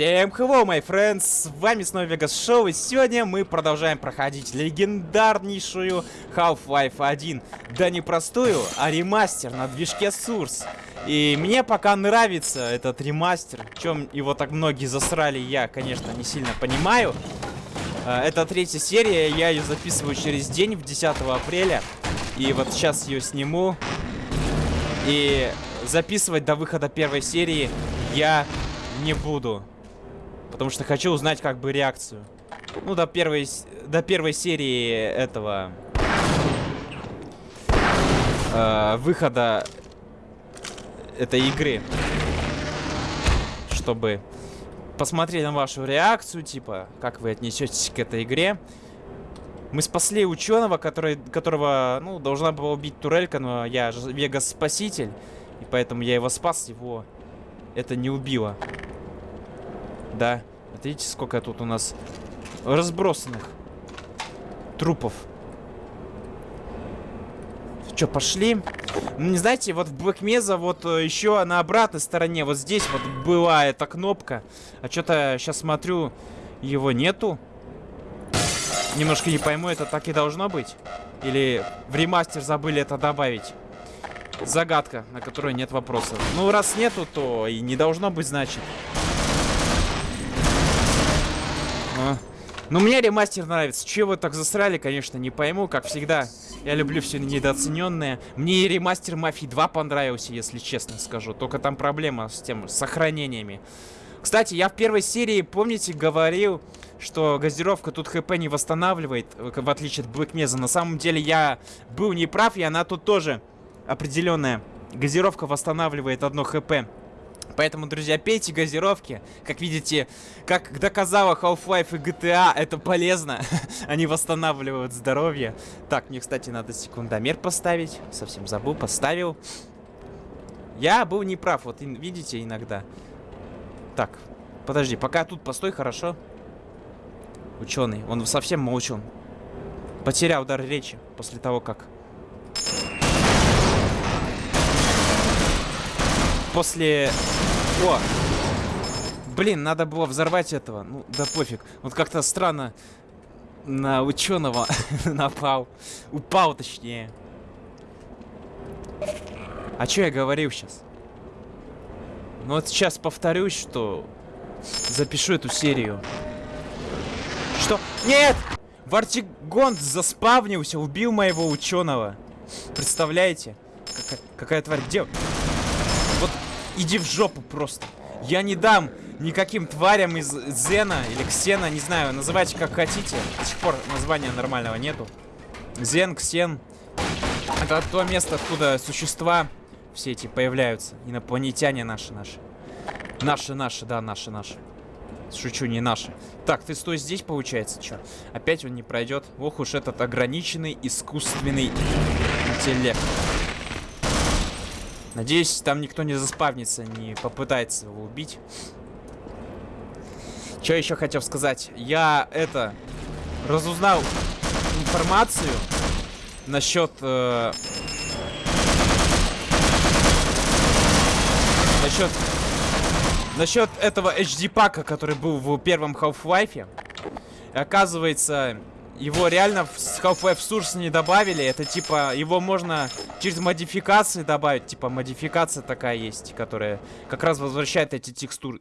Всем hello, my friends! С вами снова Vegas Show, и сегодня мы продолжаем проходить легендарнейшую Half-Life 1. Да не простую, а ремастер на движке Source. И мне пока нравится этот ремастер. Чем его так многие засрали, я, конечно, не сильно понимаю. А, это третья серия, я ее записываю через день, в 10 апреля. И вот сейчас ее сниму. И записывать до выхода первой серии я не буду. Потому что хочу узнать как бы реакцию. Ну, до первой, до первой серии этого... Э, выхода этой игры. Чтобы посмотреть на вашу реакцию, типа, как вы отнесетесь к этой игре. Мы спасли ученого, который, которого, ну, должна была убить турелька, но я же Вегас-спаситель. И поэтому я его спас, его это не убило. Да. Вот видите, сколько тут у нас разбросанных трупов. Что, пошли? Ну, не знаете, вот в Mesa вот э, еще на обратной стороне, вот здесь вот была эта кнопка. А что-то сейчас смотрю, его нету. Немножко не пойму, это так и должно быть? Или в ремастер забыли это добавить? Загадка, на которую нет вопросов. Ну, раз нету, то и не должно быть, значит. А. Ну, мне ремастер нравится. Чего вы так засрали, конечно, не пойму. Как всегда, я люблю все недооцененное. Мне и ремастер Мафии 2 понравился, если честно скажу. Только там проблема с тем, с сохранениями. Кстати, я в первой серии, помните, говорил, что газировка тут хп не восстанавливает, в отличие от Mesa. На самом деле я был неправ, и она тут тоже определенная газировка восстанавливает одно хп. Поэтому, друзья, пейте газировки. Как видите, как доказала Half-Life и GTA, это полезно. Они восстанавливают здоровье. Так, мне, кстати, надо секундомер поставить. Совсем забыл, поставил. Я был неправ, вот видите, иногда. Так, подожди, пока тут постой, хорошо. Ученый, он совсем молчун. Потерял дар речи после того, как... После о! Блин, надо было взорвать этого. Ну, да пофиг. Вот как-то странно на ученого напал. Упал, точнее. А что я говорил сейчас? Ну вот сейчас повторюсь, что запишу эту серию. Что? Нет! Вартигонт заспавнился, убил моего ученого. Представляете? Какая, какая тварь? Где? Иди в жопу просто. Я не дам никаким тварям из Зена или Ксена, не знаю, называйте как хотите. До сих пор названия нормального нету. Зен, Ксен. Это то место, откуда существа все эти появляются. Инопланетяне наши, наши. Наши, наши, да, наши, наши. Шучу, не наши. Так, ты стой здесь, получается, что? Опять он не пройдет. Ох уж этот ограниченный искусственный интеллект. Надеюсь, там никто не заспавнится, не попытается его убить. Что еще хотел сказать? Я это разузнал информацию насчет э, насчет насчет этого HD пака, который был в первом Half-Life. Оказывается, его реально в Half-Life Source не добавили. Это типа, его можно через модификации добавить. Типа, модификация такая есть, которая как раз возвращает эти текстуры.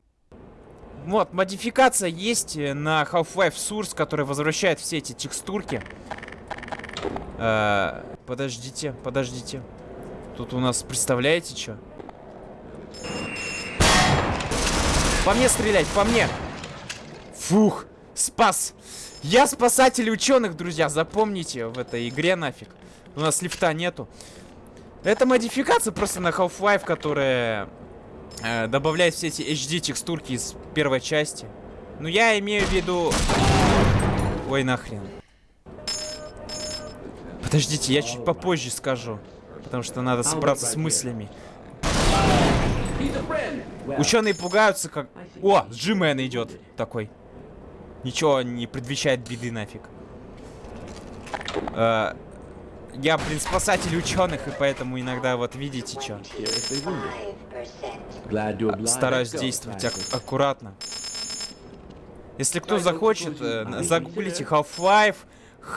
Вот, модификация есть на Half-Life Source, которая возвращает все эти текстурки. Э -э подождите, подождите. Тут у нас, представляете, что? По мне стрелять, по мне! Фух, спас! Я спасатель ученых, друзья, запомните в этой игре нафиг. У нас лифта нету. Это модификация просто на Half-Life, которая э, добавляет все эти HD текстурки из первой части. Ну, я имею в виду... Ой, нахрен. Подождите, я чуть попозже скажу. Потому что надо собраться с мыслями. Ученые пугаются, как... О, Джимен идет такой. Ничего не предвещает беды нафиг. Э, я, блин, спасатель ученых, и поэтому иногда вот видите, что. Стараюсь действовать ак аккуратно. Если кто захочет, э, загуглите Half-Life,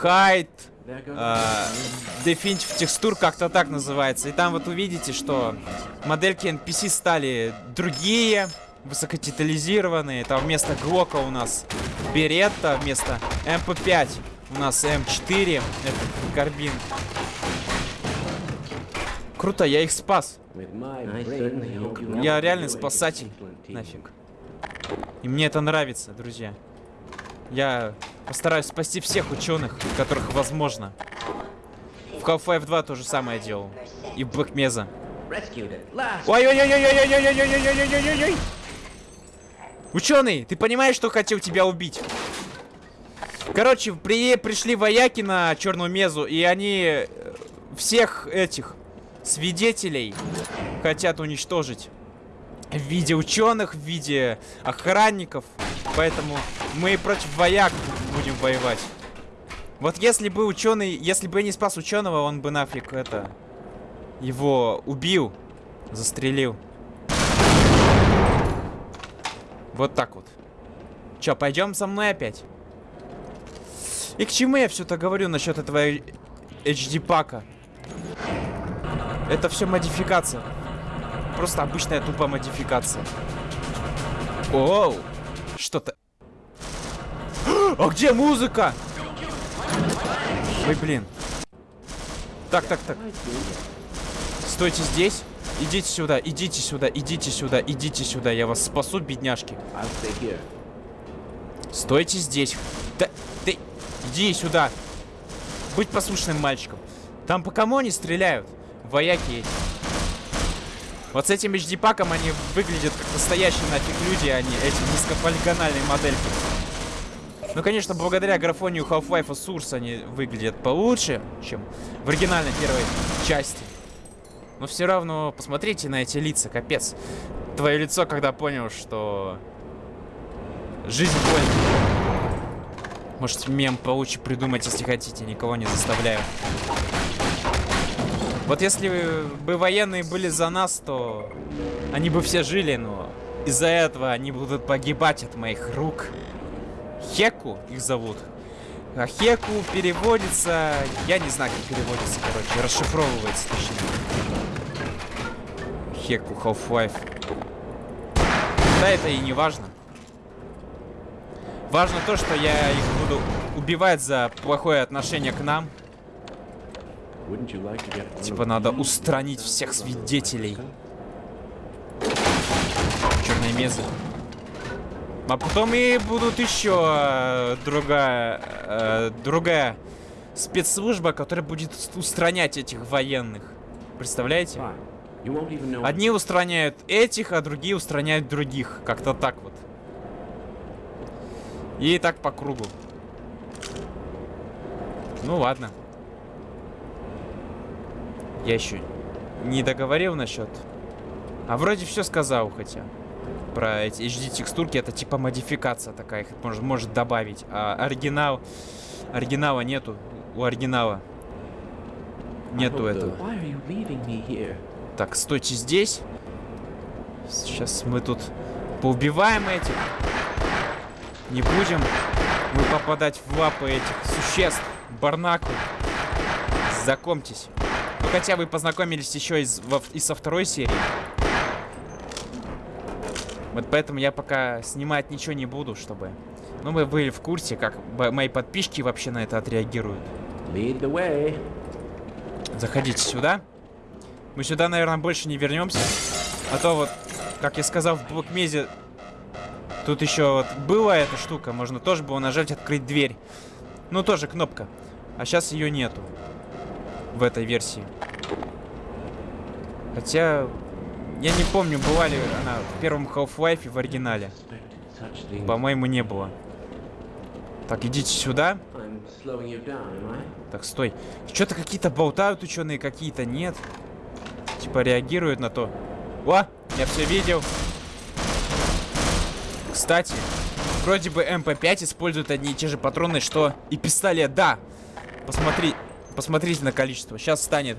High, э, Definitive Texture, как-то так называется. И там вот увидите, что модельки NPC стали другие, высокодетализированные. Там вместо Глока у нас Беретта, вместо MP5 у нас M4, это карабин. Круто, я их спас. Я реальный спасатель. Нафиг. И мне это нравится, друзья. Я постараюсь спасти всех ученых, которых возможно. В Half-Life 2 то же самое делал. И в Бэкмеза. Ой-ой-ой-ой-ой-ой-ой-ой-ой-ой-ой-ой-ой! Ученый, ты понимаешь, что хотел тебя убить? Короче, при, пришли вояки на Черную Мезу, и они всех этих свидетелей хотят уничтожить. В виде ученых, в виде охранников. Поэтому мы против вояк будем воевать. Вот если бы ученый, если бы я не спас ученого, он бы нафиг это его убил, застрелил. Вот так вот. Че, пойдем со мной опять? И к чему я все-то говорю насчет этого HD пака? Это все модификация. Просто обычная тупая модификация. Оу! Что-то... А где музыка? Ой, блин. Так, так, так. Стойте здесь. Идите сюда, идите сюда, идите сюда, идите сюда. Я вас спасу, бедняжки. Стойте здесь. Да, ты, иди сюда. Будь послушным мальчиком. Там по кому они стреляют? Вояки эти. Вот с этим HD-паком они выглядят как настоящие нафиг люди, а не эти низкополигональные модельки. Ну, конечно, благодаря графонию Half-Life Source они выглядят получше, чем в оригинальной первой части. Но все равно посмотрите на эти лица, капец. Твое лицо, когда понял, что... Жизнь больно. Может, мем получше придумать, если хотите. Никого не заставляю. Вот если бы военные были за нас, то они бы все жили, но из-за этого они будут погибать от моих рук. Хеку их зовут. А Хеку переводится... Я не знаю, как переводится, короче. Расшифровывается, точнее. Хеку Half-Life. Да, это и не важно. Важно то, что я их буду убивать за плохое отношение к нам. Типа надо устранить всех свидетелей. Черные мезы. А потом и будут еще э, другая, э, другая спецслужба, которая будет устранять этих военных. Представляете? Одни устраняют этих, а другие устраняют других. Как-то так вот. И так по кругу. Ну ладно. Я еще не договорил насчет... А вроде все сказал, хотя. Про эти HD-текстурки, это типа модификация такая, их может, может добавить. А оригинал... Оригинала нету. У оригинала. Нету этого. Так, стойте здесь. Сейчас мы тут поубиваем этих. Не будем мы попадать в лапы этих существ. Барнаку. Знакомьтесь. Ну, хотя вы познакомились еще из, во, и со второй серии. Вот поэтому я пока снимать ничего не буду, чтобы... Ну, вы были в курсе, как мои подписчики вообще на это отреагируют. Заходите сюда. Мы сюда, наверное, больше не вернемся. А то вот, как я сказал, в блокмезе тут еще вот была эта штука. Можно тоже было нажать открыть дверь. Ну, тоже кнопка. А сейчас ее нету. В этой версии. Хотя, я не помню, была ли она в первом Half-Life в оригинале. По-моему, не было. Так, идите сюда. Так, стой. Что-то какие-то болтают ученые, какие-то нет. Типа реагируют на то. О, я все видел. Кстати, вроде бы МП5 использует одни и те же патроны, что и пистолет. Да, посмотри, посмотрите на количество. Сейчас станет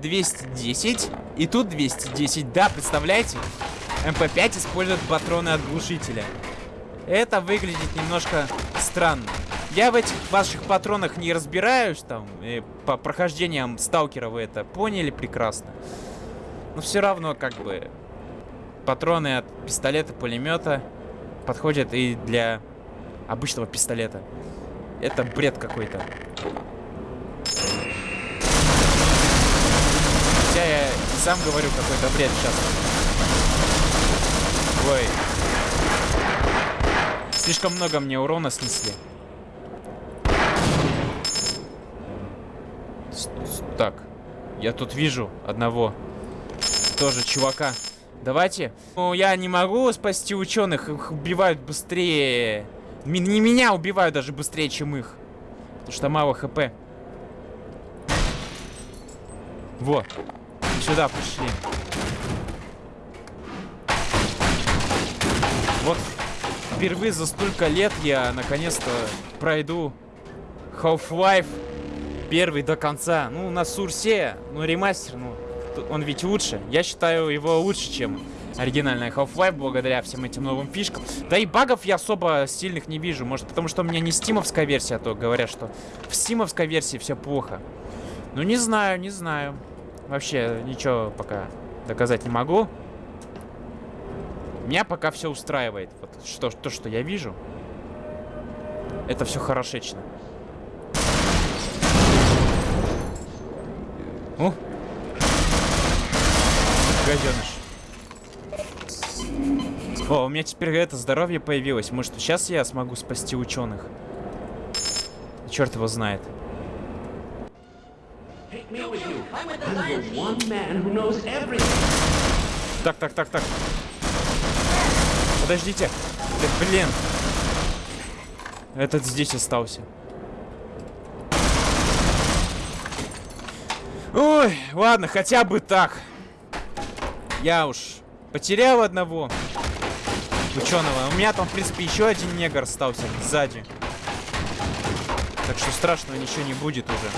210, и тут 210. Да, представляете? МП5 использует патроны от глушителя. Это выглядит немножко странно. Я в этих ваших патронах не разбираюсь, там, по прохождениям сталкера вы это поняли прекрасно. Но все равно, как бы, патроны от пистолета, пулемета подходят и для обычного пистолета. Это бред какой-то. Хотя я сам говорю какой-то бред сейчас. Ой. Слишком много мне урона снесли. Так, я тут вижу одного тоже чувака. Давайте. Ну, я не могу спасти ученых, их убивают быстрее. Ми не меня убивают даже быстрее, чем их. Потому что мало хп. Вот. Сюда пришли. Вот впервые за столько лет я наконец-то пройду Half-Life первый до конца. Ну, на Сурсе, ну, ремастер, ну, он ведь лучше. Я считаю его лучше, чем оригинальная Half-Life, благодаря всем этим новым фишкам. Да и багов я особо сильных не вижу. Может, потому что у меня не стимовская версия, а то говорят, что в стимовской версии все плохо. Ну, не знаю, не знаю. Вообще, ничего пока доказать не могу. Меня пока все устраивает. Вот что, то, что я вижу. Это все хорошечно. О! Гаденыш. О, у меня теперь это здоровье появилось. Может, сейчас я смогу спасти ученых? Черт его знает. Так, так, так, так. Подождите. Да, блин. Этот здесь остался. Ой, ладно, хотя бы так. Я уж потерял одного ученого. У меня там, в принципе, еще один негр остался сзади. Так что страшного ничего не будет уже.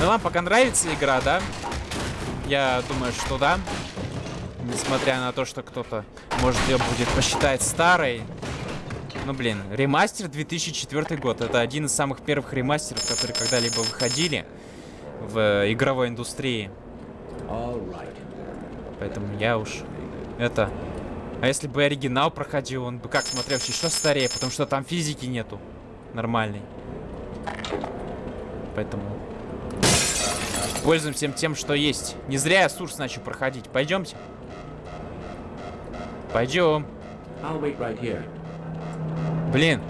Ну вам пока нравится игра, да? Я думаю, что да. Несмотря на то, что кто-то, может, ее будет посчитать старой. Ну, блин, ремастер 2004 год. Это один из самых первых ремастеров, которые когда-либо выходили в игровой индустрии. Поэтому я уж это... А если бы оригинал проходил, он бы как смотрелся еще старее, потому что там физики нету нормальной. Поэтому пользуемся тем, что есть. Не зря я Сурс начал проходить. Пойдемте. Пойдем. Блин.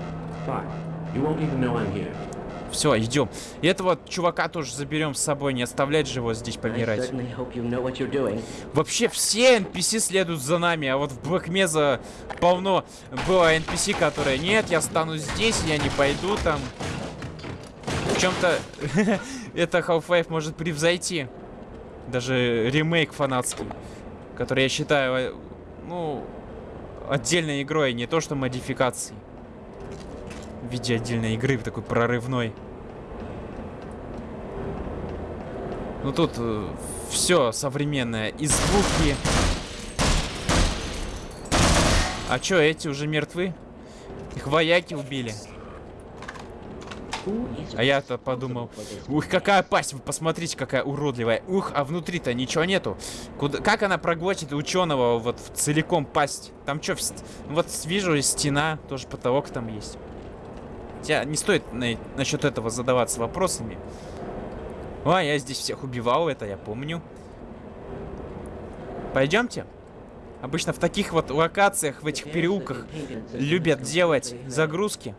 Все, идем. И этого чувака тоже заберем с собой, не оставлять же его здесь помирать. Вообще все NPC следуют за нами, а вот в Блэкмеза полно было NPC, которые нет, я стану здесь, я не пойду там. В чем-то это Half-Life может превзойти. Даже ремейк фанатский, который я считаю, ну, отдельной игрой, не то что модификацией в виде отдельной игры, такой прорывной. Ну тут э, все современное. И звуки. А чё, эти уже мертвы? Их вояки убили. А я-то подумал, ух, какая пасть, вы посмотрите, какая уродливая. Ух, а внутри-то ничего нету. Куда, как она проглотит ученого вот целиком пасть? Там что, вот вижу стена, тоже потолок там есть. Хотя не стоит на, насчет этого задаваться вопросами. А, я здесь всех убивал, это я помню. Пойдемте. Обычно в таких вот локациях, в этих переулках любят делать загрузки.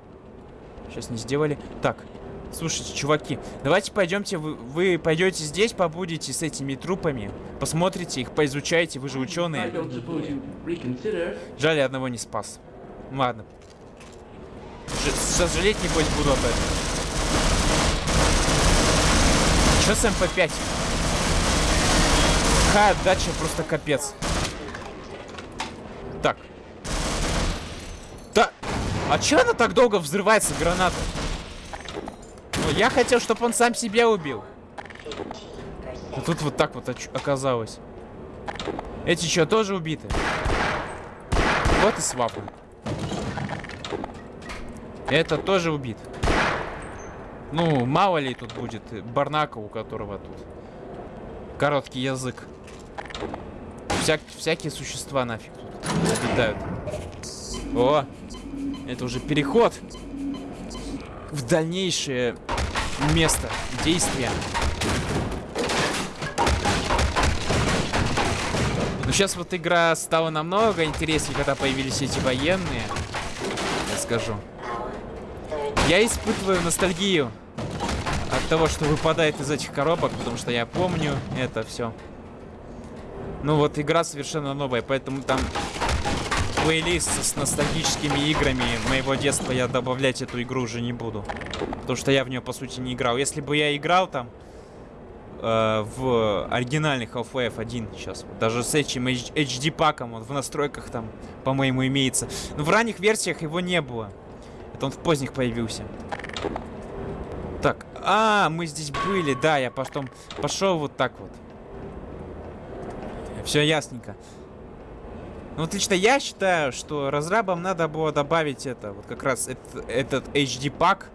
Сейчас не сделали. Так, слушайте, чуваки, давайте пойдемте, вы, вы пойдете здесь, побудете с этими трупами, посмотрите их, поизучайте, вы же ученые. Жаль, я одного не спас. Ладно, Сожалеть, небось, буду об этом. Че с МП-5? Какая отдача, просто капец. Так. Да. А че она так долго взрывается, граната? Ну, я хотел, чтобы он сам себя убил. А тут вот так вот оказалось. Эти что, тоже убиты? Вот и свапнул. Это тоже убит. Ну, мало ли тут будет Барнака, у которого тут короткий язык. Всяк, всякие существа нафиг тут обитают. О, это уже переход в дальнейшее место действия. Ну, сейчас вот игра стала намного интереснее, когда появились эти военные. Я скажу. Я испытываю ностальгию от того, что выпадает из этих коробок, потому что я помню это все. Ну вот игра совершенно новая, поэтому там плейлист с ностальгическими играми моего детства я добавлять эту игру уже не буду. Потому что я в нее, по сути, не играл. Если бы я играл там э, в оригинальный Half-Life 1 сейчас, даже с этим HD-паком, он в настройках там, по-моему, имеется. Но в ранних версиях его не было. Это он в поздних появился. Так, а, мы здесь были, да, я потом пошел вот так вот. Все ясненько. Ну, вот лично я считаю, что разрабам надо было добавить это, вот как раз этот, этот HD-пак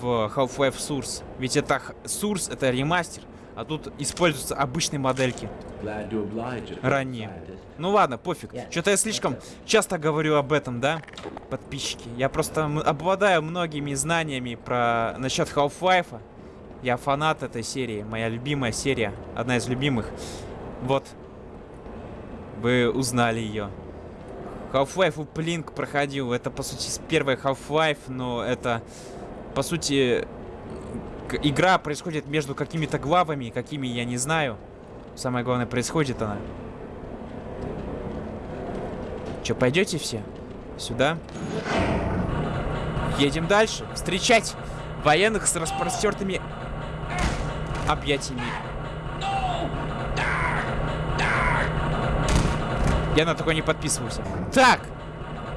в Half-Life Source. Ведь это Source, это ремастер, а тут используются обычные модельки. Ранние. Ну ладно, пофиг. Что-то я слишком часто говорю об этом, да, подписчики? Я просто обладаю многими знаниями про насчет Half-Life. Я фанат этой серии, моя любимая серия, одна из любимых. Вот, вы узнали ее. Half-Life Uplink проходил. Это, по сути, первый Half-Life, но это, по сути, игра происходит между какими-то главами, какими я не знаю. Самое главное, происходит она. Че, пойдете все? Сюда? Едем дальше. Встречать военных с распростертыми объятиями. Я на такой не подписывался. Так!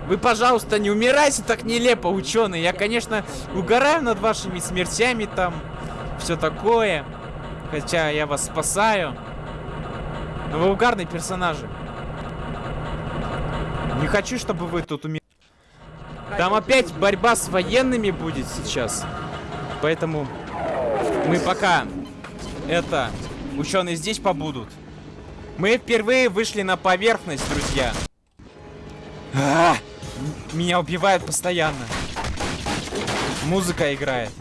Вы, пожалуйста, не умирайте так нелепо, ученые. Я, конечно, угораю над вашими смертями там. Все такое. Хотя я вас спасаю. Но вы угарные персонажи. Не хочу, чтобы вы тут умерли. Там опять борьба с военными будет сейчас. Поэтому мы пока это ученые здесь побудут. Мы впервые вышли на поверхность, друзья. А -а -а! Меня убивают постоянно. Музыка играет.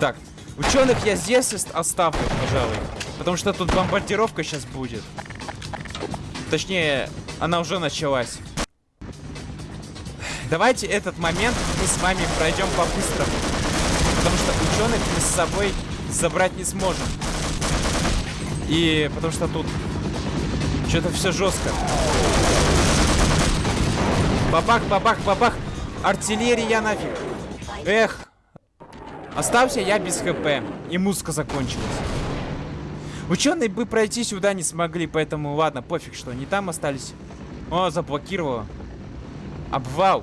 Так, ученых я здесь оставлю, пожалуй. Потому что тут бомбардировка сейчас будет. Точнее, она уже началась. Давайте этот момент мы с вами пройдем по-быстрому. Потому что ученых мы с собой забрать не сможем. И потому что тут что-то все жестко. Бабах, бабах, бабах. Артиллерия нафиг. Эх. Остался я без хп. И музыка закончилась. Ученые бы пройти сюда не смогли, поэтому ладно, пофиг, что они там остались. О, заблокировало. Обвал.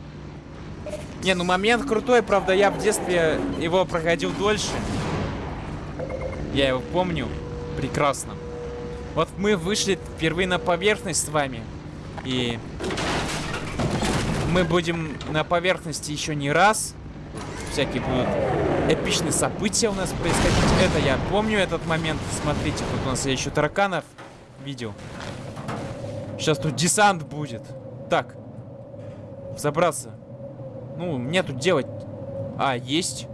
Не, ну момент крутой, правда, я в детстве его проходил дольше. Я его помню прекрасно. Вот мы вышли впервые на поверхность с вами. И мы будем на поверхности еще не раз. Всякие будут эпичные события у нас происходить. Это я помню этот момент. Смотрите, тут у нас я еще тараканов видел. Сейчас тут десант будет. Так. Забраться. Ну, мне тут делать... А, есть.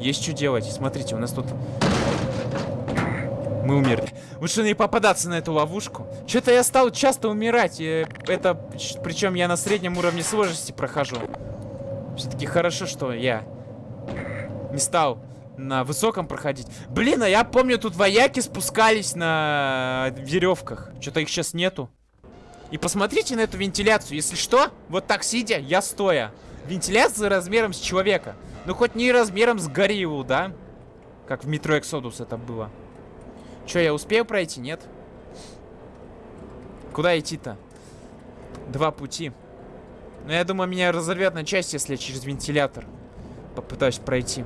Есть что делать. Смотрите, у нас тут мы умерли. Лучше не попадаться на эту ловушку. Что-то я стал часто умирать. Это, причем я на среднем уровне сложности прохожу. Все-таки хорошо, что я не стал на высоком проходить. Блин, а я помню, тут вояки спускались на веревках. Что-то их сейчас нету. И посмотрите на эту вентиляцию. Если что, вот так сидя, я стоя. Вентиляция размером с человека. Ну, хоть не размером с гориллу, да? Как в метро Exodus это было. Че, я успею пройти? Нет? Куда идти-то? Два пути. Но я думаю, меня разорвет на части, если я через вентилятор попытаюсь пройти.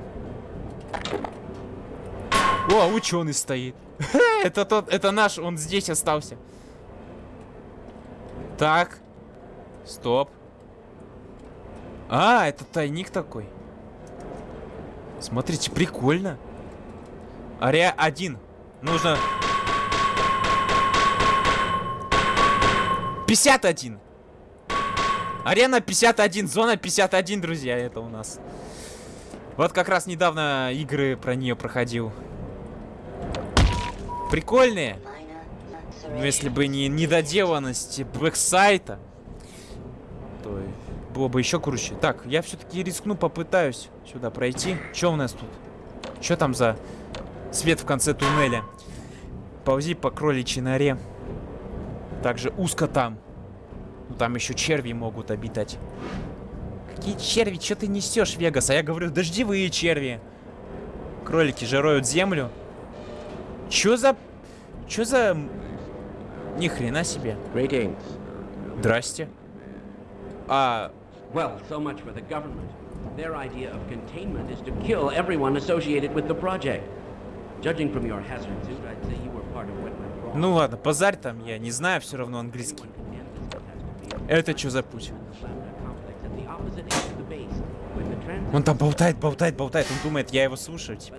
О, ученый стоит. это тот, это наш, он здесь остался. Так, Стоп. А, это тайник такой. Смотрите, прикольно. Аре один. Нужно... 51. Арена 51, зона 51, друзья, это у нас. Вот как раз недавно игры про нее проходил. Прикольные. Но если бы не недоделанность бэксайта, то было бы еще круче. Так, я все-таки рискну, попытаюсь сюда пройти. Что у нас тут? Что там за свет в конце туннеля? Ползи по кроличьей норе. Также узко там. Ну, там еще черви могут обитать. Какие черви? Что ты несешь, Вегас? А я говорю, дождевые черви. Кролики же роют землю. Чё за... Чё за... Ни хрена себе. Здрасте. А... Well, so much for the government. Their idea of containment is to kill everyone associated with the project. Ну ладно, базарь там, я не знаю все равно английский. Это что за путь? Он там болтает, болтает, болтает. Он думает, я его слушаю. Типа.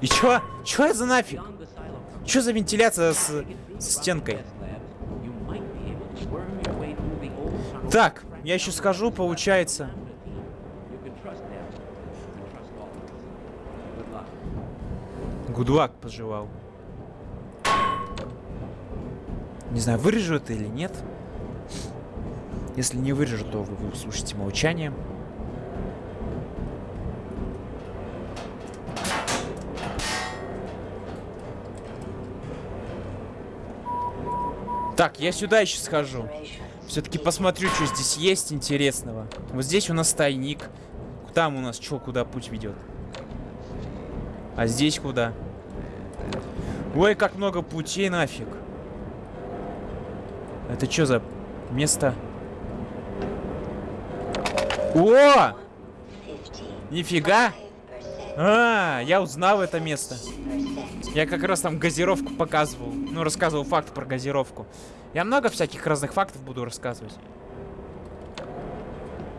И чё? Чё это за нафиг? Чё за вентиляция с, с стенкой? Так, я еще скажу, получается. Гудвак пожелал. Не знаю, вырежу это или нет. Если не вырежу, то вы, услышите молчание. Так, я сюда еще схожу. Все-таки посмотрю, что здесь есть интересного. Вот здесь у нас тайник. Там у нас что, куда путь ведет? А здесь куда? Ой, как много путей нафиг. Это что за место? О! Нифига! А, я узнал это место. Я как раз там газировку показывал. Ну, рассказывал факт про газировку. Я много всяких разных фактов буду рассказывать.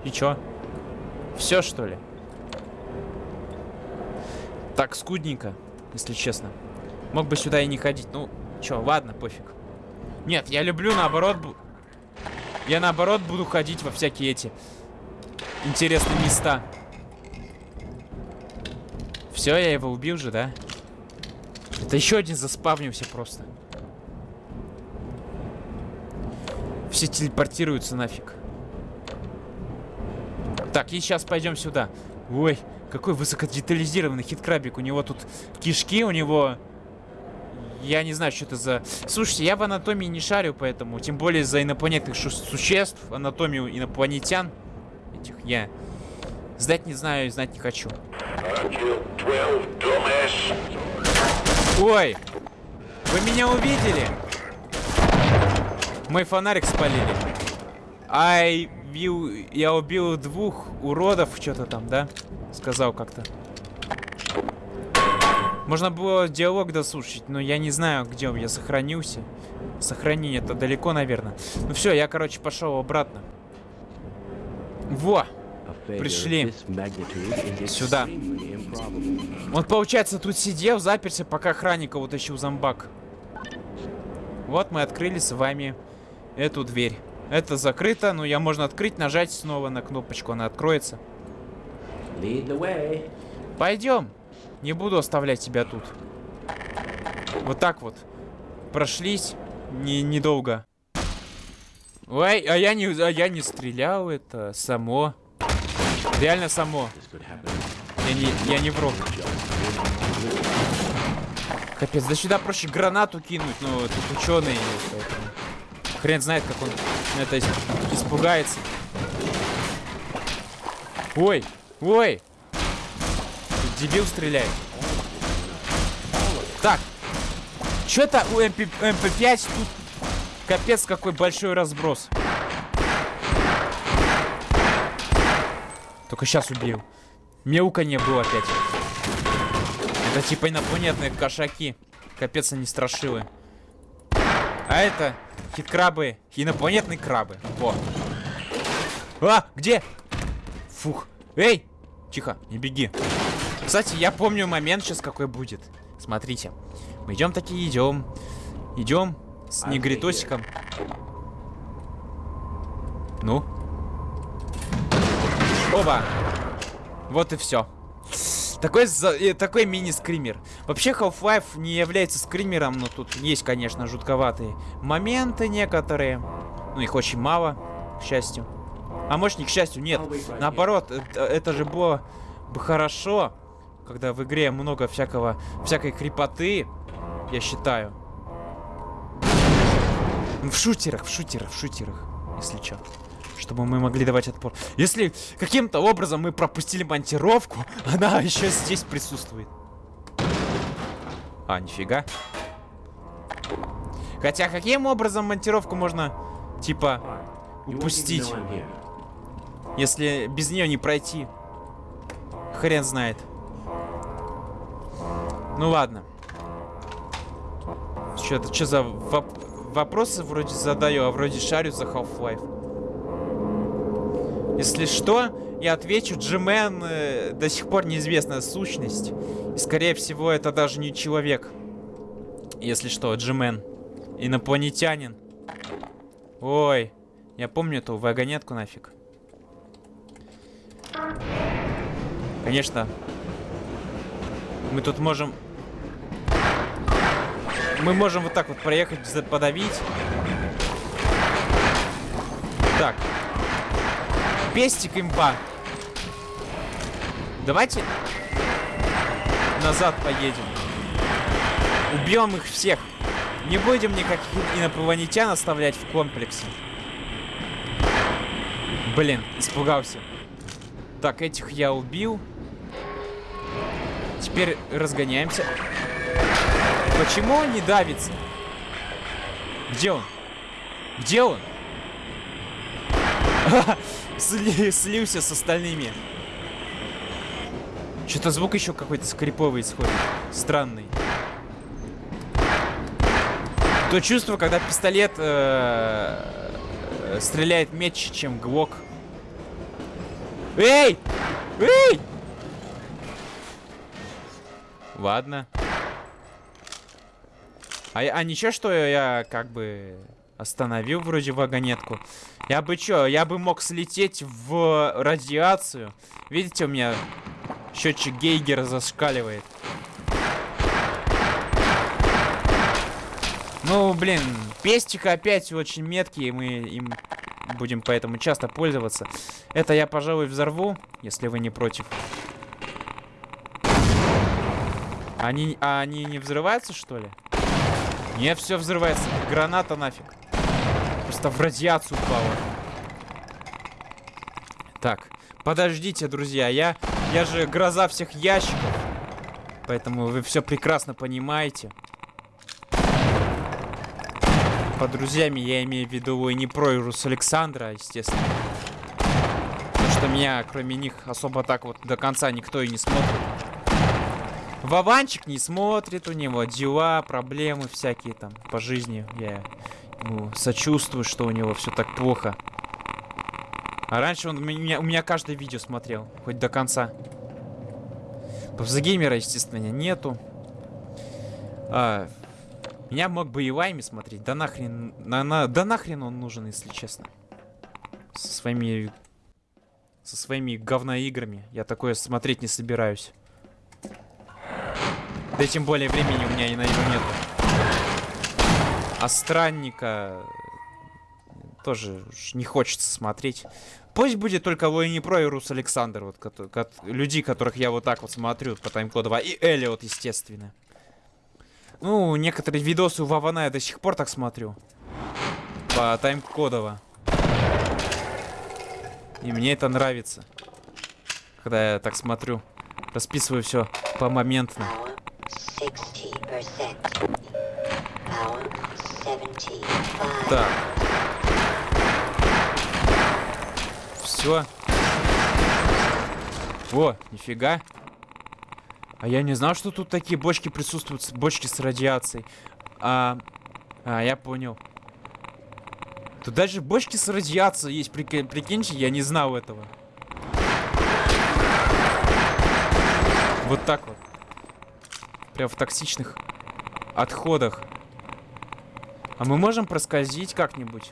И чё? Все, что ли? Так, скудненько, если честно. Мог бы сюда и не ходить. Ну, чё, ладно, пофиг. Нет, я люблю, наоборот... Я, наоборот, буду ходить во всякие эти интересные места. Все, я его убил же, да? Это еще один заспавнился просто. Все телепортируются нафиг. Так, и сейчас пойдем сюда. Ой, какой высокодетализированный хиткрабик. У него тут кишки, у него... Я не знаю, что это за... Слушайте, я в анатомии не шарю, поэтому... Тем более за инопланетных существ, анатомию инопланетян. Этих я... Знать не знаю и знать не хочу. Ой! Вы меня увидели? Мой фонарик спалили. Ай, бил, я убил двух уродов, что-то там, да? Сказал как-то. Можно было диалог дослушать, но я не знаю, где он. Я сохранился. Сохранение это далеко, наверное. Ну все, я, короче, пошел обратно. Во! Пришли. Сюда. Он, получается, тут сидел, заперся, пока охранника утащил зомбак. Вот мы открыли с вами эту дверь. Это закрыто, но я можно открыть, нажать снова на кнопочку, она откроется. Пойдем. Не буду оставлять тебя тут. Вот так вот. Прошлись не, недолго. Ой, а я не, а я не стрелял, это само. Реально само. Я не, я не вру. Капец, да сюда проще гранату кинуть, но тут ученый. Поэтому... Хрен знает, как он это испугается. Ой, ой. Дебил стреляет. Так. Что-то у MP, MP5 тут капец какой большой разброс. Только сейчас убил. Мяуканье было опять. Это типа инопланетные кошаки. Капец они страшилы. А это headcrab ы, инопланетные крабы. Во. А, где? Фух. Эй! Тихо, не беги. Кстати, я помню момент сейчас какой будет. Смотрите. Мы идем такие, идем. Идем с негритосиком. Ну? Оба! Вот и все. Такой, за, э, такой мини-скример. Вообще Half-Life не является скримером, но тут есть, конечно, жутковатые моменты некоторые. Ну, их очень мало, к счастью. А может, не к счастью, нет. Наоборот, это, это же было бы хорошо, когда в игре много всякого, всякой крепоты, я считаю. В шутерах, в шутерах, в шутерах, если что чтобы мы могли давать отпор. Если каким-то образом мы пропустили монтировку, она еще здесь присутствует. А, нифига. Хотя каким образом монтировку можно, типа, упустить? Если без нее не пройти. Хрен знает. Ну ладно. Что-то, что за воп вопросы вроде задаю, а вроде шарю за Half-Life. Если что, я отвечу, Джимен э, до сих пор неизвестная сущность. И, скорее всего, это даже не человек. Если что, Джимен. Инопланетянин. Ой, я помню эту вагонетку нафиг. Конечно. Мы тут можем... Мы можем вот так вот проехать, подавить. Так, Пестик имба. Давайте назад поедем. Убьем их всех. Не будем никаких инопланетян оставлять в комплексе. Блин, испугался. Так, этих я убил. Теперь разгоняемся. Почему он не давится? Где он? Где он? сли, слился с остальными. Что-то звук еще какой-то скриповый исходит. Странный. То чувство, когда пистолет э -э стреляет меч, чем глок. Эй! Эй! Ладно. А, а ничего, что я как бы Остановил вроде вагонетку. Я бы чё, я бы мог слететь в радиацию. Видите, у меня счетчик Гейгера зашкаливает. Ну, блин, пестик опять очень меткий, и мы им будем поэтому часто пользоваться. Это я, пожалуй, взорву, если вы не против. Они, а они не взрываются, что ли? Нет, все взрывается. Граната нафиг. Просто в радиацию упала. Так, подождите, друзья. Я, я же гроза всех ящиков. Поэтому вы все прекрасно понимаете. Под друзьями я имею в виду и не про Ирус Александра, естественно. Потому что меня, кроме них, особо так вот до конца никто и не смотрит. Вованчик не смотрит, у него дела, проблемы всякие там по жизни. Я ну, сочувствую, что у него все так плохо. А раньше он у меня, у меня каждое видео смотрел, хоть до конца. Павзагеймера, естественно, нету. А, меня мог бы и смотреть. Да нахрен, на, на, да нахрен он нужен, если честно. Со своими... Со своими говноиграми. Я такое смотреть не собираюсь. Да тем более времени у меня и на него нету. А странника тоже не хочется смотреть. Пусть будет только Лоини Про и Рус Александр, вот, ко ко людей, которых я вот так вот смотрю по таймкоду 2. И Элиот, естественно. Ну, некоторые видосы у Вавана я до сих пор так смотрю. По таймкодово. И мне это нравится. Когда я так смотрю. Расписываю все по моментно. Так. Все. О, нифига. А я не знал, что тут такие бочки присутствуют, бочки с радиацией. А, А, я понял. Тут даже бочки с радиацией есть, прикинь, прикиньте, я не знал этого. Вот так вот. Прям в токсичных отходах. А мы можем проскользить как-нибудь?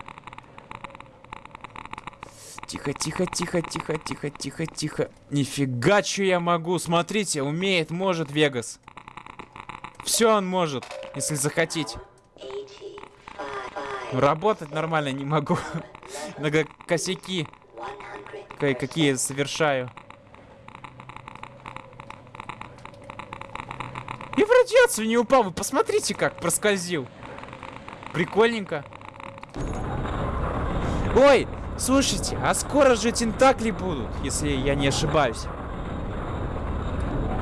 Тихо, тихо, тихо, тихо, тихо, тихо, тихо. Нифига, что я могу. Смотрите, умеет, может Вегас. Все он может, если захотеть. Работать нормально не могу. Иногда косяки какие совершаю. Радиацию не упал. Вы посмотрите, как проскользил. Прикольненько. Ой, слушайте, а скоро же тентакли будут, если я не ошибаюсь.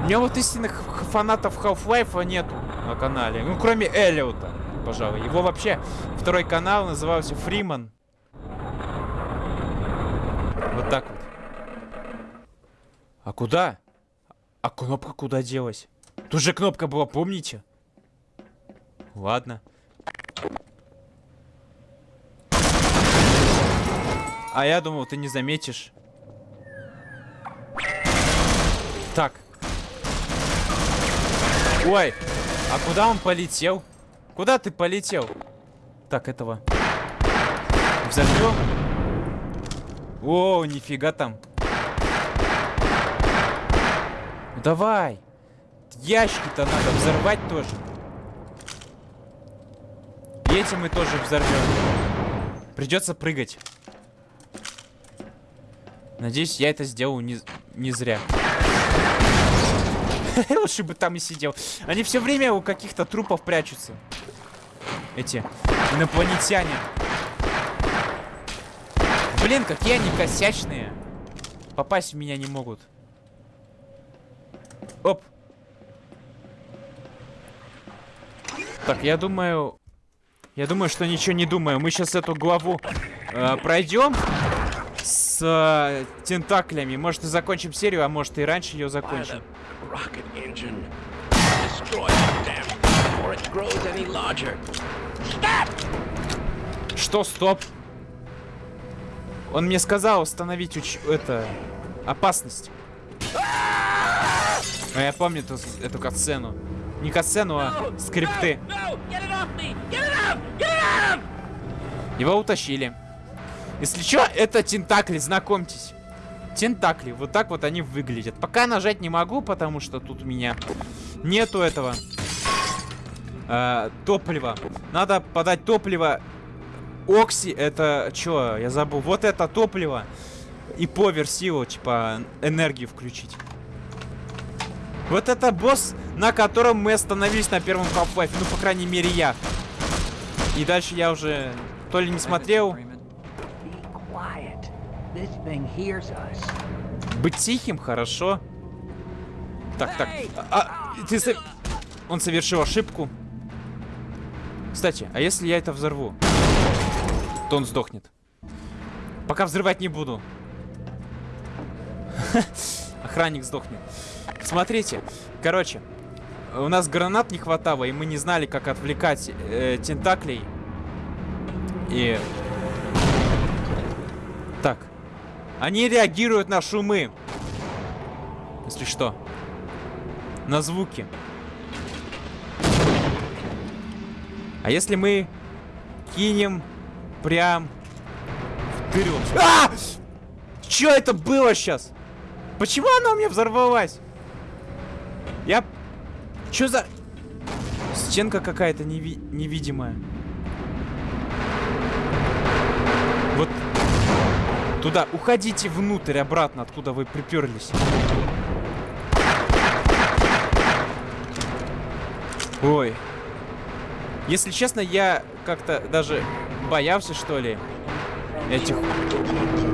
У меня вот истинных фанатов Half-Life нету на канале. Ну, кроме Эллиота, пожалуй. Его вообще второй канал назывался Фриман. Вот так вот. А куда? А кнопка куда делась? Тут же кнопка была, помните? Ладно. А я думал, ты не заметишь. Так. Ой, а куда он полетел? Куда ты полетел? Так, этого. Взорвем? О, нифига там. Давай. Ящики-то надо взорвать тоже. И эти мы тоже взорвем. Придется прыгать. Надеюсь, я это сделал не, не зря. Лучше бы там и сидел. Они все время у каких-то трупов прячутся. Эти инопланетяне. Блин, какие они косячные. Попасть в меня не могут. Оп. Так, я думаю... Я думаю, что ничего не думаю. Мы сейчас эту главу э, пройдем с э, тентаклями. Может и закончим серию, а может и раньше ее закончим. Что, стоп? Он мне сказал остановить уч... это... опасность. А я помню эту, эту катсцену. Не катсцену, а скрипты. Его утащили. Если что, это тентакли, знакомьтесь. Тентакли, вот так вот они выглядят. Пока нажать не могу, потому что тут у меня нету этого э, топлива. Надо подать топливо. Окси, это что, я забыл. Вот это топливо. И повер силу, типа, энергию включить. Вот это босс, на котором мы остановились на первом half Ну, по крайней мере, я. И дальше я уже то ли не смотрел, быть тихим, хорошо. Так, так. А, ты со... Он совершил ошибку. Кстати, а если я это взорву? То он сдохнет. Пока взрывать не буду. Охранник сдохнет. Смотрите, короче, у нас гранат не хватало, и мы не знали, как отвлекать э, тентаклей. И... Так. Они реагируют на шумы. Если что. На звуки. А если мы кинем прям вперед? А! Что это было сейчас? Почему она у меня взорвалась? Я... Что за... Стенка какая-то неви... невидимая. Вот Туда, уходите внутрь, обратно, откуда вы приперлись. Ой. Если честно, я как-то даже боялся, что ли, этих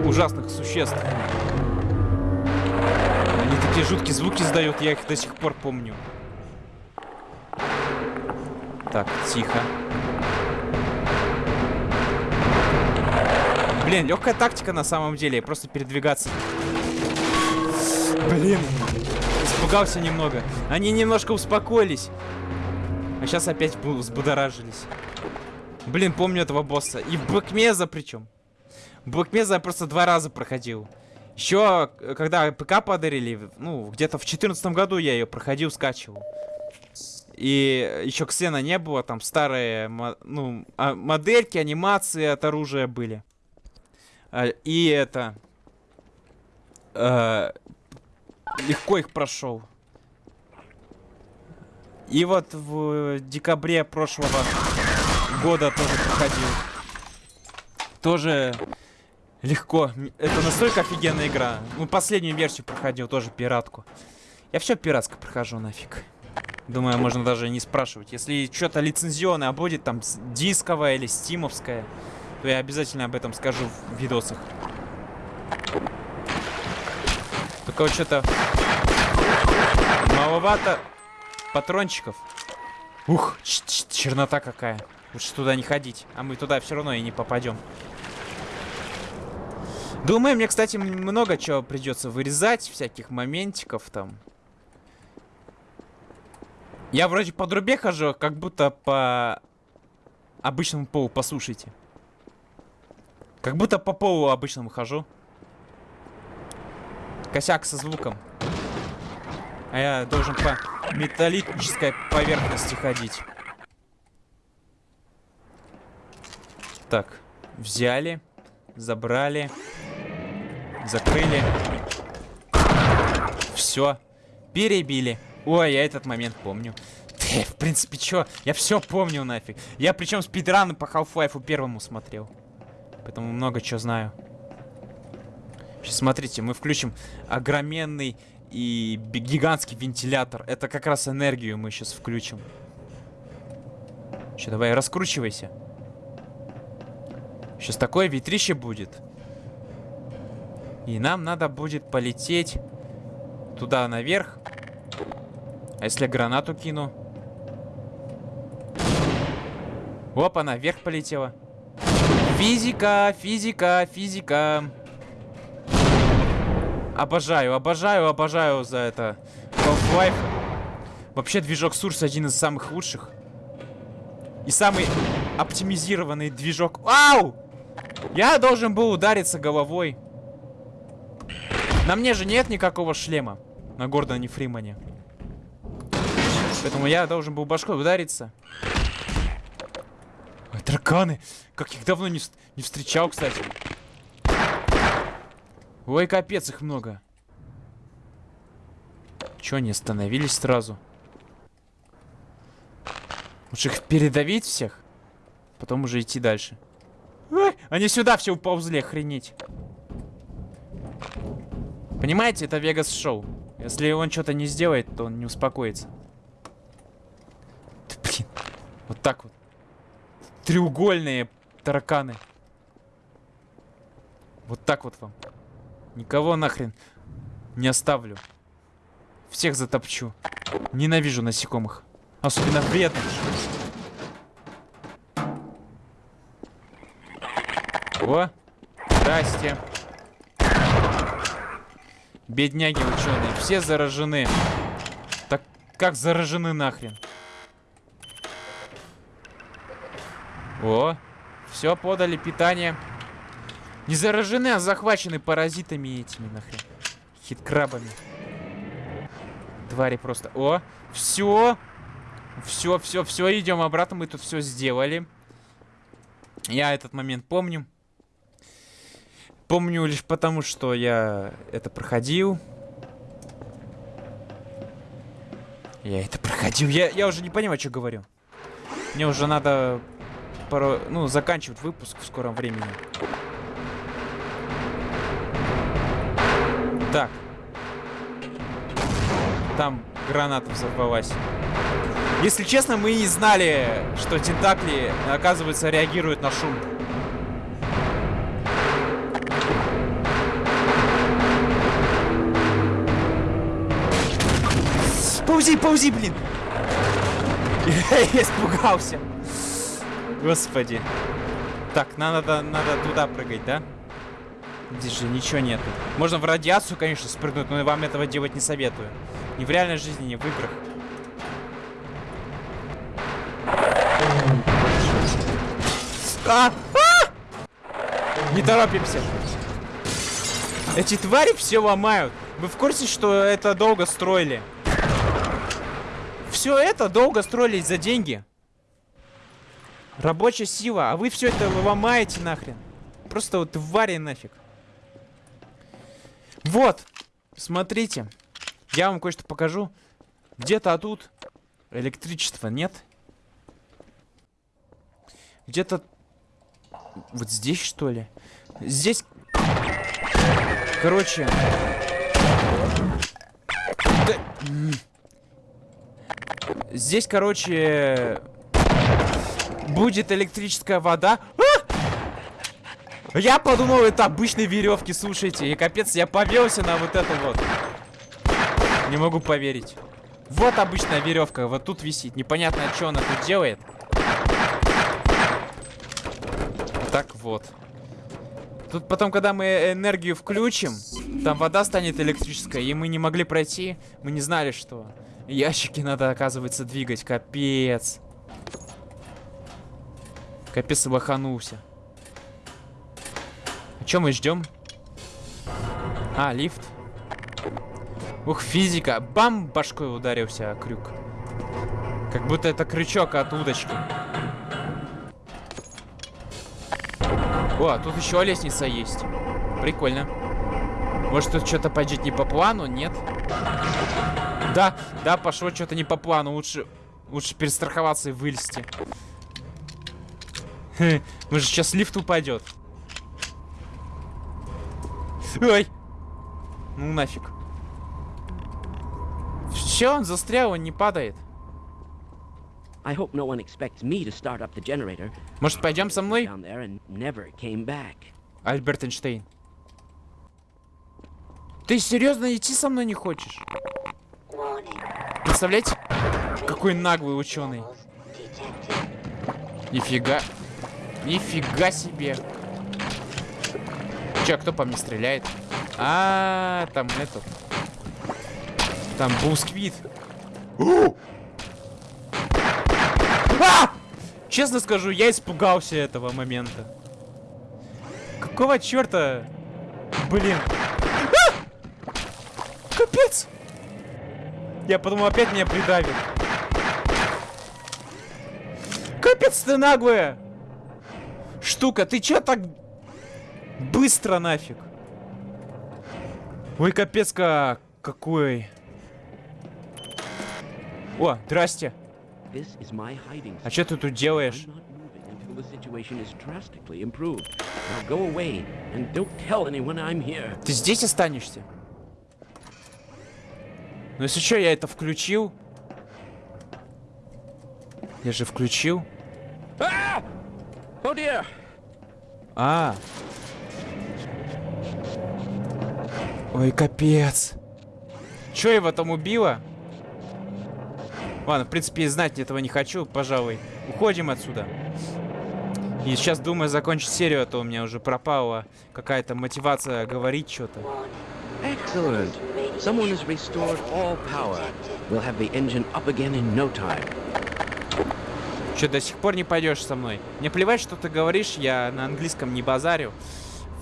ужасных существ. Такие жуткие звуки издают, я их до сих пор помню. Так, тихо. Блин, легкая тактика на самом деле, просто передвигаться. Блин, испугался немного. Они немножко успокоились. А сейчас опять взбудоражились. Блин, помню этого босса. И в Блэкмеза причем. Блэкмеза я просто два раза проходил. Еще, когда ПК подарили, ну, где-то в четырнадцатом году я ее проходил, скачивал. И еще Ксена не было, там старые, ну, а, модельки, анимации от оружия были. А, и это... Э, легко их прошел. И вот в декабре прошлого года тоже проходил. Тоже легко. Это настолько офигенная игра. Ну, последнюю версию проходил, тоже пиратку. Я все пиратско прохожу нафиг. Думаю, можно даже не спрашивать. Если что-то лицензионное будет, там, дисковое или стимовское, то я обязательно об этом скажу в видосах. Только вот что-то маловато патрончиков. Ух, чернота какая. Лучше туда не ходить. А мы туда все равно и не попадем. Думаю, мне, кстати, много чего придется вырезать. Всяких моментиков там. Я вроде по трубе хожу, как будто по обычному полу, послушайте. Как будто по полу обычному хожу. Косяк со звуком. А я должен по металлической поверхности ходить. Так, взяли, забрали, закрыли. Все, перебили. Ой, я этот момент помню. В принципе, чё? Я все помню нафиг. Я причем спидраны по Half-Life первому смотрел. Поэтому много чего знаю. Сейчас смотрите, мы включим огроменный и гигантский вентилятор. Это как раз энергию мы сейчас включим. Че, давай, раскручивайся. Сейчас такое ветрище будет. И нам надо будет полететь туда наверх. А если гранату кину? Опа, наверх полетела. Физика, физика, физика. Обожаю, обожаю, обожаю за это. Half-Life. Вообще движок Source один из самых лучших. И самый оптимизированный движок. Ау! Я должен был удариться головой. На мне же нет никакого шлема. На Гордоне Фримане. Поэтому я должен был башкой удариться. Ой, тараканы. Как их давно не, не встречал, кстати. Ой, капец, их много. Чё, они остановились сразу? Лучше их передавить всех? Потом уже идти дальше. Ой, они сюда все уползли, охренеть. Понимаете, это Вегас шоу. Если он что-то не сделает, то он не успокоится. Да, блин. Вот так вот. Треугольные тараканы. Вот так вот вам. Никого нахрен не оставлю. Всех затопчу. Ненавижу насекомых. Особенно вредных. О, здрасте. Бедняги ученые, все заражены. Так как заражены нахрен? О, все подали питание. Не заражены, а захвачены паразитами этими нахрен. Хиткрабами. Твари просто. О, все. Все, все, все, идем обратно. Мы тут все сделали. Я этот момент помню. Помню лишь потому, что я это проходил. Я это проходил. Я, я уже не понимаю, что говорю. Мне уже надо пару, ну, заканчивать выпуск в скором времени. Так. Там граната взорвалась. Если честно, мы не знали, что тентакли, оказывается, реагируют на шум. Паузи, паузи, блин! Я испугался. Господи. Так, надо, надо туда прыгать, да? Здесь же ничего нету. Можно в радиацию, конечно, спрыгнуть, но я вам этого делать не советую. Ни в реальной жизни, ни в играх. А! А! Не торопимся. Эти твари все ломают. Вы в курсе, что это долго строили? Все это долго строили за деньги. Рабочая сила, а вы все это ломаете нахрен. Просто вот твари нафиг. Вот, смотрите. Я вам кое-что покажу. Где-то тут электричества нет. Где-то вот здесь, что ли? Здесь... Короче... Да... Здесь, короче... Будет электрическая вода. А! Я подумал, это обычные веревки, слушайте. И капец, я повелся на вот это вот. Не могу поверить. Вот обычная веревка, вот тут висит. Непонятно, что она тут делает. Так вот. Тут потом, когда мы энергию включим, там вода станет электрической, и мы не могли пройти, мы не знали, что. Ящики надо, оказывается, двигать. Капец. Капец, лоханулся. А что мы ждем? А, лифт. Ух, физика. Бам! Башкой ударился крюк. Как будто это крючок от удочки. О, тут еще лестница есть. Прикольно. Может, тут что-то пойдет не по плану? Нет? Да, да, пошло что-то не по плану. Лучше, лучше перестраховаться и вылезти. Может, сейчас лифт упадет. Ой! Ну нафиг. Все, он застрял, он не падает. Может, пойдем со мной? Альберт Эйнштейн. Ты серьезно идти со мной не хочешь? Представляете? Какой наглый ученый. Нифига. Нифига себе. Че, кто по мне стреляет? А, -а, -а там этот. Там бусквит. А! Честно скажу, я испугался этого момента. Какого черта? Блин. А! Капец! Я подумал, опять меня придавит. Капец ты наглая! Штука, ты чё так быстро нафиг? Ой, капец как какой. О, здрасте. А что ты тут делаешь? Ты здесь останешься? Ну если что, я это включил. Я же включил. А! а. Ой, капец. Чё его там убило? Ладно, в принципе, знать этого не хочу, пожалуй. Уходим отсюда. И сейчас думаю закончить серию, а то у меня уже пропала какая-то мотивация говорить что-то. Someone has restored all power. We'll have the engine up again in no time. Че, до сих пор не пойдешь со мной? Мне плевать, что ты говоришь, я на английском не базарю.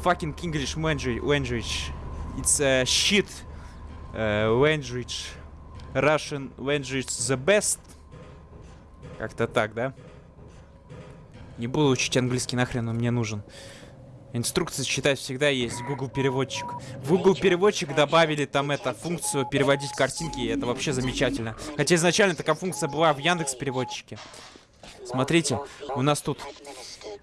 Fucking English language. It's a shit uh, language. Russian language the best. Как-то так, да? Не буду учить английский нахрен, он мне нужен. Инструкции читать всегда есть. Google переводчик. В Google переводчик добавили там это функцию переводить картинки, и это вообще замечательно. Хотя изначально такая функция была в Яндекс переводчике. Смотрите, у нас тут.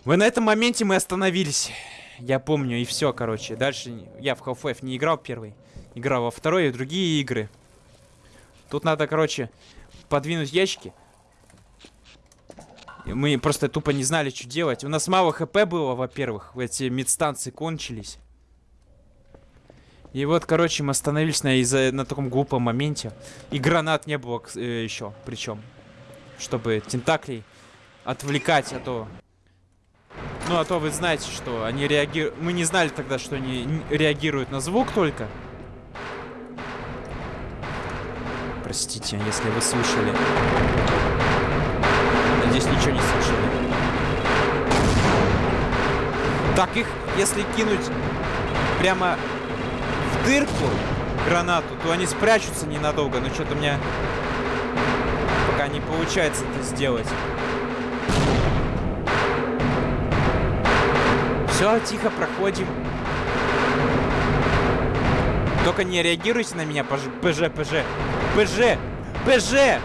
Вы на этом моменте мы остановились. Я помню, и все, короче. Дальше я в Half-Life не играл первый. Играл во второй и другие игры. Тут надо, короче, подвинуть ящики. Мы просто тупо не знали, что делать. У нас мало хп было, во-первых. Эти медстанции кончились. И вот, короче, мы остановились на, из на таком глупом моменте. И гранат не было э, еще, причем. Чтобы тентаклей отвлекать, а то... Ну, а то вы знаете, что они реагируют... Мы не знали тогда, что они реагируют на звук только. Простите, если вы слышали. Надеюсь, ничего не слышали. Так их, если кинуть прямо в дырку гранату, то они спрячутся ненадолго. Но что-то у меня пока не получается это сделать. Все, тихо проходим. Только не реагируйте на меня, пж, ПЖ, ПЖ. ПЖ! ПЖ!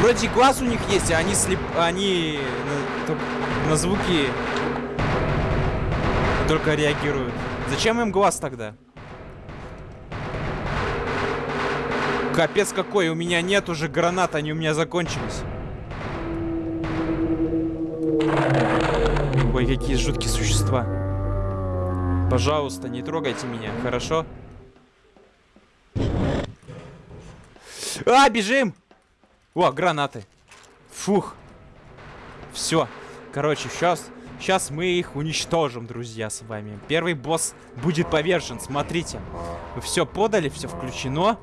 Вроде глаз у них есть, а они слеп... Они на, на звуки только реагируют. Зачем им глаз тогда? Капец какой, у меня нет уже гранат, они у меня закончились. Ой, какие жуткие существа. Пожалуйста, не трогайте меня, хорошо? А, бежим! О, гранаты. Фух. Все. Короче, сейчас, сейчас мы их уничтожим, друзья, с вами. Первый босс будет повержен, смотрите. Вы все подали, все включено.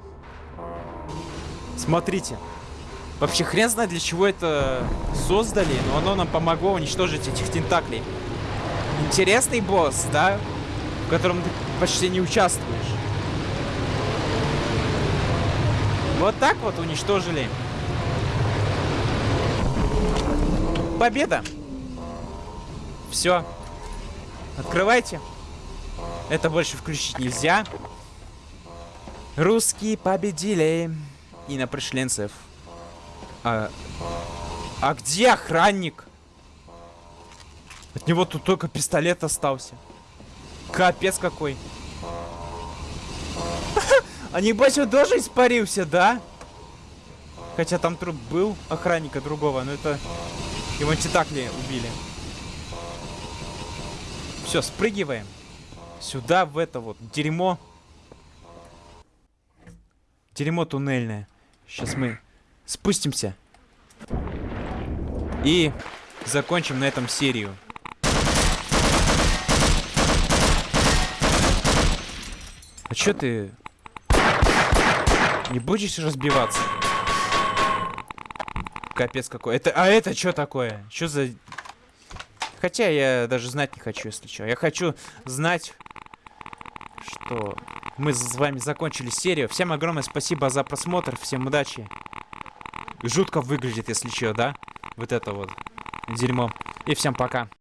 Смотрите. Вообще хрен знает, для чего это создали, но оно нам помогло уничтожить этих тентаклей. Интересный босс, да? В котором ты почти не участвуешь. Вот так вот уничтожили. Победа! Все. Открывайте. Это больше включить нельзя. Русские победили. И на пришленцев. А, а где охранник? От него тут только пистолет остался. Капец какой. А небось он тоже испарился, да? Хотя там труп был охранника другого, но это... Его титакли убили. Все, спрыгиваем. Сюда, в это вот дерьмо. Дерьмо туннельное. Сейчас мы спустимся. И закончим на этом серию. А чё ты... Не будешь разбиваться? Капец какой. Это, а это что такое? Что за... Хотя я даже знать не хочу, если что. Я хочу знать, что мы с вами закончили серию. Всем огромное спасибо за просмотр. Всем удачи. Жутко выглядит, если что, да? Вот это вот дерьмо. И всем пока.